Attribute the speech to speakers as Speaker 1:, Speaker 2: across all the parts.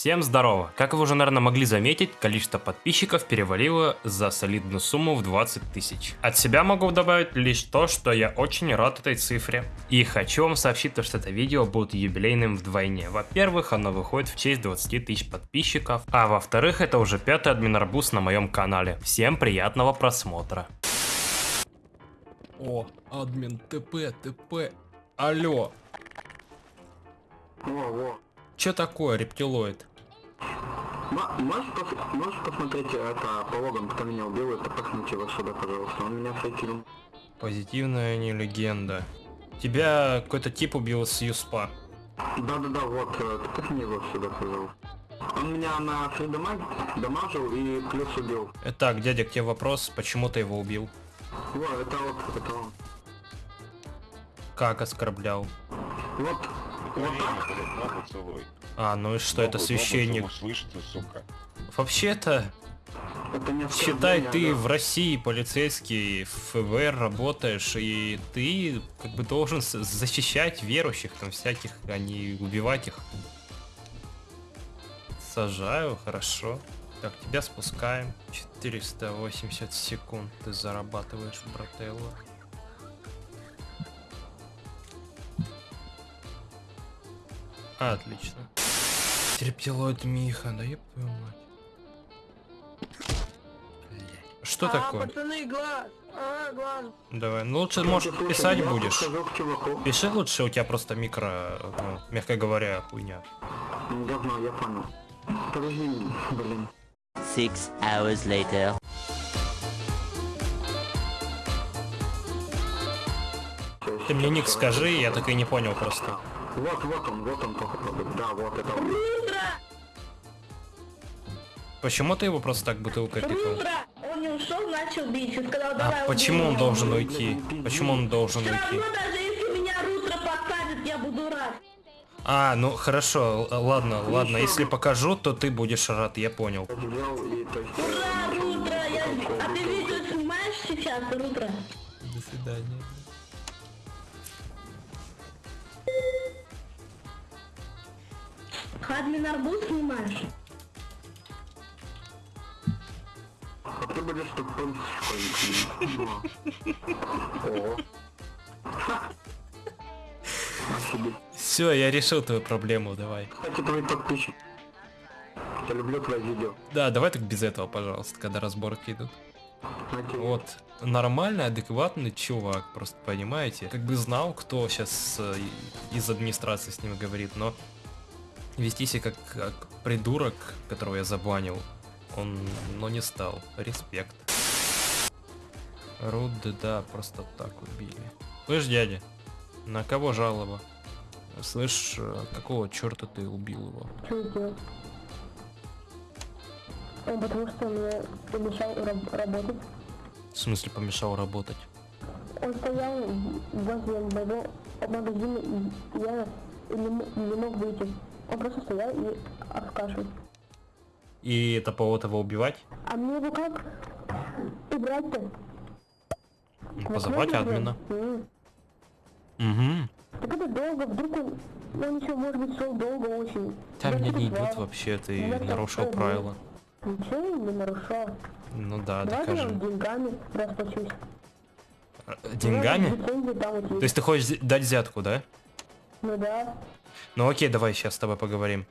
Speaker 1: Всем здорово! Как вы уже, наверное, могли заметить, количество подписчиков перевалило за солидную сумму в 20 тысяч. От себя могу добавить лишь то, что я очень рад этой цифре. И хочу вам сообщить, что это видео будет юбилейным вдвойне. Во-первых, оно выходит в честь 20 тысяч подписчиков, а во-вторых, это уже пятый админарбуз на моем канале. Всем приятного просмотра.
Speaker 2: О, админ ТП, ТП. Алло. Чё такое, рептилоид?
Speaker 3: М- можешь, пос- можешь посмотреть это по логам, кто меня убил, это пахните его сюда, пожалуйста. Он меня фейкил.
Speaker 2: Позитивная не легенда. Тебя какой-то тип убил с Юспа.
Speaker 3: Да-да-да, вот, э, ты пахни его сюда, пожалуйста. Он меня на фридамаг дамажил и плюс убил.
Speaker 2: Итак, дядя, к тебе вопрос, почему ты его убил?
Speaker 3: Во, это вот, это он.
Speaker 2: Как оскорблял?
Speaker 3: Вот, вот так.
Speaker 2: А, ну и что, это священник. Вообще-то, считай, ты
Speaker 3: да.
Speaker 2: в России полицейский, в ФБР работаешь, и ты как бы должен защищать верующих там всяких, а не убивать их. Сажаю, хорошо. Так, тебя спускаем. 480 секунд ты зарабатываешь, брателло. Отлично. Терпилоид Миха, да еб твою мать. Что
Speaker 4: а,
Speaker 2: такое?
Speaker 4: пацаны, глаз! А, глаз!
Speaker 2: Давай, ну лучше,
Speaker 3: слушай,
Speaker 2: писать будешь. Пиши лучше, у тебя просто микро, ну, мягко говоря, хуйня.
Speaker 3: Ну, Говно, я понял. Подожди, блин.
Speaker 5: Six hours later.
Speaker 2: Ты мне ник скажи, я так и не понял просто.
Speaker 3: Вот, вот он, вот он, походу. Да, вот это он.
Speaker 2: Почему ты его просто так бутылкой тыкал?
Speaker 4: Рудра! Он не ушел, начал бить и сказал, давай
Speaker 2: А почему он должен уйти? Почему он должен.
Speaker 4: Все
Speaker 2: уйти?
Speaker 4: равно, даже если меня Рудра посадит, я буду рад.
Speaker 2: А, ну хорошо, л- ладно, ладно, если покажу, то ты будешь рад, я понял.
Speaker 4: Ура,
Speaker 3: э,
Speaker 4: Рудра! Я... А ты видео снимаешь сейчас, Рудра?
Speaker 2: До свидания.
Speaker 4: Админ арбуз снимаешь?
Speaker 3: Ты будешь. О. Офигеть.
Speaker 2: Все, я решил твою проблему, давай.
Speaker 3: Кстати, твой подписчик. Я люблю твои видео.
Speaker 2: Да, давай так без этого, пожалуйста, когда разборки идут.
Speaker 3: Окей.
Speaker 2: Вот, нормальный, адекватный чувак, просто понимаете? Как бы знал, кто сейчас из администрации с ним говорит, но вести себя как, как придурок, которого я забанил, он, но не стал. Респект. Руды, да, просто так убили. Слышь, дядя, на кого жалоба? Слышь, э, какого черта ты убил его?
Speaker 6: Что сделал? Он потому что мне помешал раб- работать.
Speaker 2: В смысле помешал работать?
Speaker 6: Он стоял возле моего магазина, и я не, не мог выйти. Он просто стоял и обскашивал.
Speaker 2: И это повод его убивать?
Speaker 6: А мне его как убрать-то?
Speaker 2: Ну, Позовать админа. Угу.
Speaker 6: Так это долго, вдруг он, он еще может быть шел долго очень.
Speaker 2: Там меня не идет вообще, ты
Speaker 6: так
Speaker 2: нарушил
Speaker 6: тоже.
Speaker 2: правила.
Speaker 6: Ничего не нарушал.
Speaker 2: Ну да,
Speaker 6: Давайте я
Speaker 2: докажи.
Speaker 6: деньгами расплачусь.
Speaker 2: Э, Деньгами? То
Speaker 6: есть.
Speaker 2: ты хочешь дать взятку, да?
Speaker 6: Ну да.
Speaker 2: Ну окей, давай сейчас с тобой поговорим.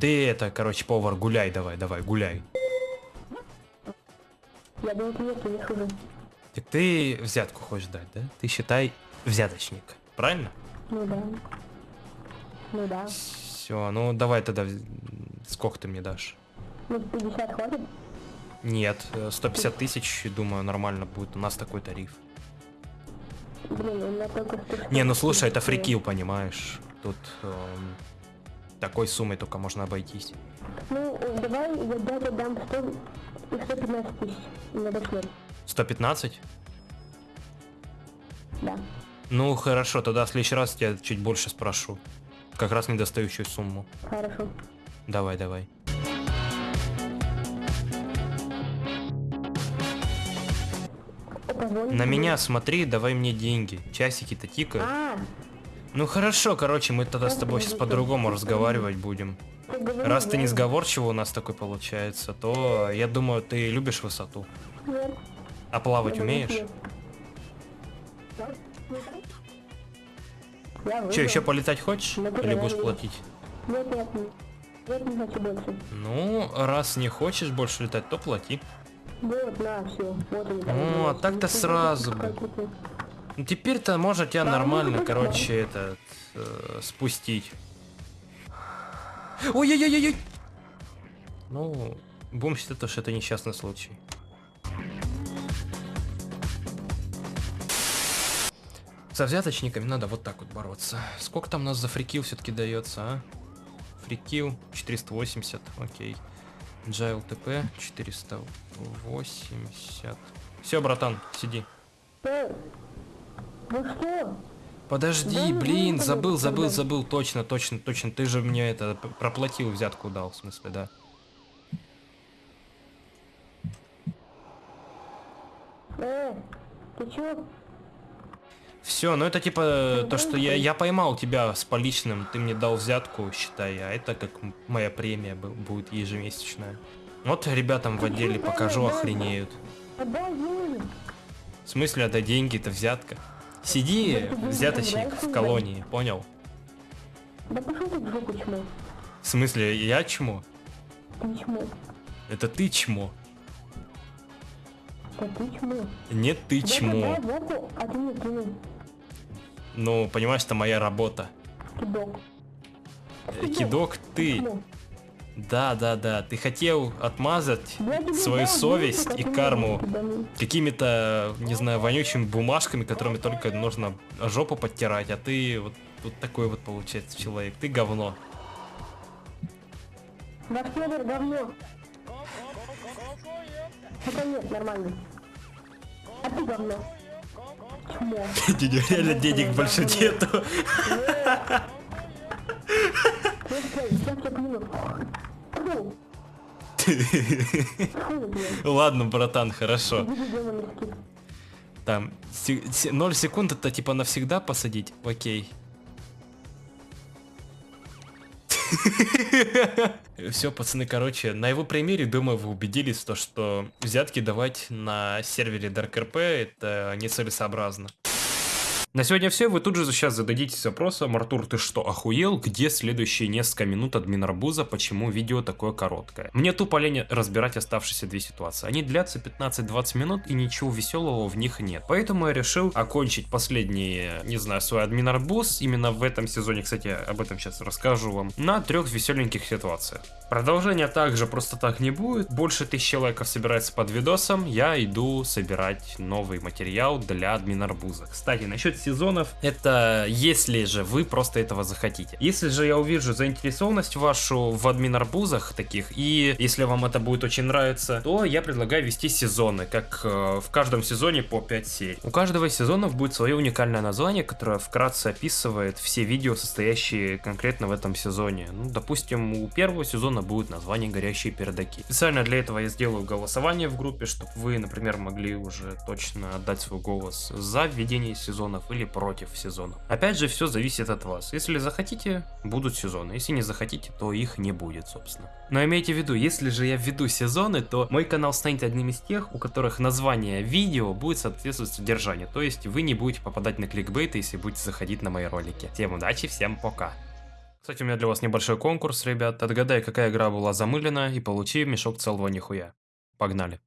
Speaker 2: Ты это, короче, повар, гуляй давай, давай, гуляй.
Speaker 6: Я нет, не хуже.
Speaker 2: Так ты взятку хочешь дать, да? Ты считай взяточник, правильно?
Speaker 6: Ну да. Ну да.
Speaker 2: Все, ну давай тогда, сколько ты мне дашь?
Speaker 6: Ну 50 хватит?
Speaker 2: Нет, э, 150 тысяч, думаю, нормально будет, у нас такой тариф.
Speaker 6: Блин, у меня только 100.
Speaker 2: Не, ну слушай, это фрикил, понимаешь? Тут эм, такой суммой только можно обойтись.
Speaker 6: Ну, давай я дядя дам 100 и 115 тысяч на дошмер.
Speaker 2: 115?
Speaker 6: Да.
Speaker 2: Ну хорошо, тогда в следующий раз я чуть больше спрошу. Как раз недостающую сумму.
Speaker 6: Хорошо.
Speaker 2: Давай, давай. На меня смотри, давай мне деньги. Часики-то тикают.
Speaker 6: А,
Speaker 2: Ну хорошо, короче, мы тогда с тобой сейчас по-другому разговаривать будем. Раз ты не сговорчивый у нас такой получается, то я думаю, ты любишь высоту. А плавать умеешь? Че, еще полетать хочешь? Или будешь платить?
Speaker 6: Нет, нет, нет. Нет, не хочу больше.
Speaker 2: Ну, раз не хочешь больше летать, то плати.
Speaker 6: Вот, на, все. Вот они.
Speaker 2: Ну, а так-то сразу бы. Ну теперь-то можно тебя
Speaker 6: ну,
Speaker 2: нормально, короче, этот э, спустить. Ой-ой-ой-ой! Ну, будем считать, то, что это несчастный случай. Со взяточниками надо вот так вот бороться. Сколько там у нас за фрикил все-таки дается, а? Фрикил 480, окей. Джайл ТП 480. Все, братан, сиди.
Speaker 6: Э, Вы что?
Speaker 2: Подожди,
Speaker 6: Да, ну,
Speaker 2: блин,
Speaker 6: ну,
Speaker 2: забыл,
Speaker 6: ну,
Speaker 2: забыл, забыл, точно, точно, точно. Ты же мне это проплатил, взятку дал, в смысле, да.
Speaker 6: Э, ты чё?
Speaker 2: Все, ну это типа
Speaker 6: Ну,
Speaker 2: то, что я, я поймал тебя с поличным, ты мне дал взятку, считай, а это как моя премия бу- будет ежемесячная. Вот ребятам в отделе покажу, охренеют. В смысле, это деньги, это взятка. Сиди,
Speaker 6: Да
Speaker 2: взяточник, в колонии, понял?
Speaker 6: Да пошел ты жопу, чмо.
Speaker 2: В смысле, я чмо?
Speaker 6: Ты чмо.
Speaker 2: Это ты чмо.
Speaker 6: Да ты чмо.
Speaker 2: Нет, ты
Speaker 6: Да
Speaker 2: чмо.
Speaker 6: дай взятку, а ты не кинул.
Speaker 2: Ну, понимаешь, это моя работа.
Speaker 6: Кидок.
Speaker 2: Э, Кидок, ты.
Speaker 6: Чмо.
Speaker 2: Да, да, да. Ты хотел отмазать свою совесть и карму какими-то, не знаю, вонючими бумажками, которыми только нужно жопу подтирать, а ты вот, вот такой вот получается человек. Ты говно.
Speaker 6: Ваш Федор говно. Хотя нет, нормально. А ты говно. Чмо.
Speaker 2: Реально денег больше нету.
Speaker 6: Ну, стой,
Speaker 2: Ладно, братан, хорошо. Там 0 секунд это типа навсегда посадить? Окей. Все, пацаны, короче, на его примере, думаю, вы убедились то, что взятки давать на сервере DarkRP это нецелесообразно. На сегодня все. Вы тут же сейчас зададитесь вопросом, Артур, ты что, охуел? Где следующие несколько минут админ Арбуза? Почему видео такое короткое? Мне тупо лень разбирать оставшиеся две ситуации. Они длятся 15-20 минут и ничего веселого в них нет. Поэтому я решил окончить последний, не знаю, свой админ Арбуз. Именно в этом сезоне, кстати, об этом сейчас расскажу вам. На трех веселеньких ситуациях. Продолжения также просто так не будет. Больше тысячи лайков собирается под видосом. Я иду собирать новый материал для админ Арбуза. Кстати, насчет сезонов, это если же вы просто этого захотите. Если же я увижу заинтересованность вашу в админ Арбузах таких, и если вам это будет очень нравиться, то я предлагаю вести сезоны, как э, в каждом сезоне по 5 серий. У каждого из сезонов будет свое уникальное название, которое вкратце описывает все видео, состоящие конкретно в этом сезоне. Ну, допустим, у первого сезона будет название «Горящие пердаки». Специально для этого я сделаю голосование в группе, чтобы вы, например, могли уже точно отдать свой голос за введение сезонов или против сезонов. Опять же, все зависит от вас. Если захотите, будут сезоны. Если не захотите, то их не будет, собственно. Но имейте в виду, если же я введу сезоны, то мой канал станет одним из тех, у которых название видео будет соответствовать содержанию. То есть вы не будете попадать на кликбейт, если будете заходить на мои ролики. Всем удачи, всем пока. Кстати, у меня для вас небольшой конкурс, ребят. Отгадай, какая игра была замылена, и получи мешок целого нихуя. Погнали.